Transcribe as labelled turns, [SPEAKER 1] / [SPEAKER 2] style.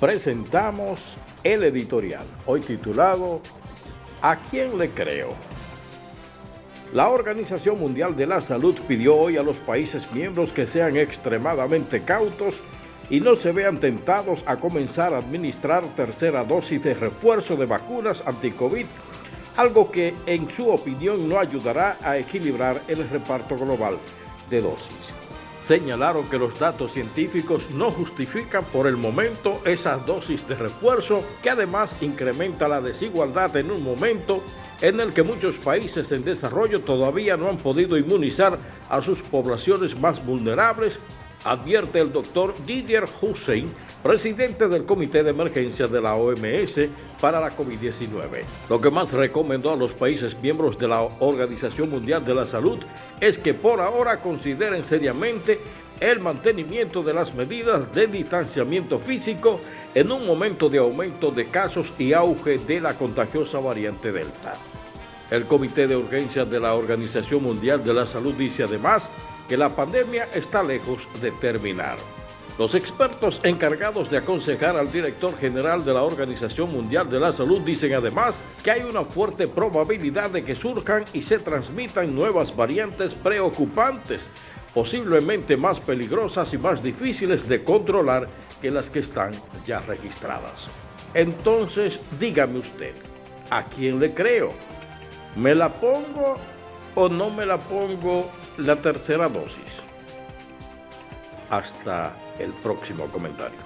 [SPEAKER 1] presentamos el editorial, hoy titulado ¿A quién le creo? La Organización Mundial de la Salud pidió hoy a los países miembros que sean extremadamente cautos y no se vean tentados a comenzar a administrar tercera dosis de refuerzo de vacunas anti-COVID, algo que en su opinión no ayudará a equilibrar el reparto global de dosis señalaron que los datos científicos no justifican por el momento esas dosis de refuerzo que además incrementa la desigualdad en un momento en el que muchos países en desarrollo todavía no han podido inmunizar a sus poblaciones más vulnerables advierte el doctor Didier Hussein, presidente del Comité de Emergencia de la OMS para la COVID-19. Lo que más recomendó a los países miembros de la Organización Mundial de la Salud es que por ahora consideren seriamente el mantenimiento de las medidas de distanciamiento físico en un momento de aumento de casos y auge de la contagiosa variante Delta. El Comité de Urgencias de la Organización Mundial de la Salud dice además que la pandemia está lejos de terminar. Los expertos encargados de aconsejar al director general de la Organización Mundial de la Salud dicen además que hay una fuerte probabilidad de que surjan y se transmitan nuevas variantes preocupantes, posiblemente más peligrosas y más difíciles de controlar que las que están ya registradas. Entonces, dígame usted, ¿a quién le creo? ¿Me la pongo o no me la pongo la tercera dosis. Hasta el próximo comentario.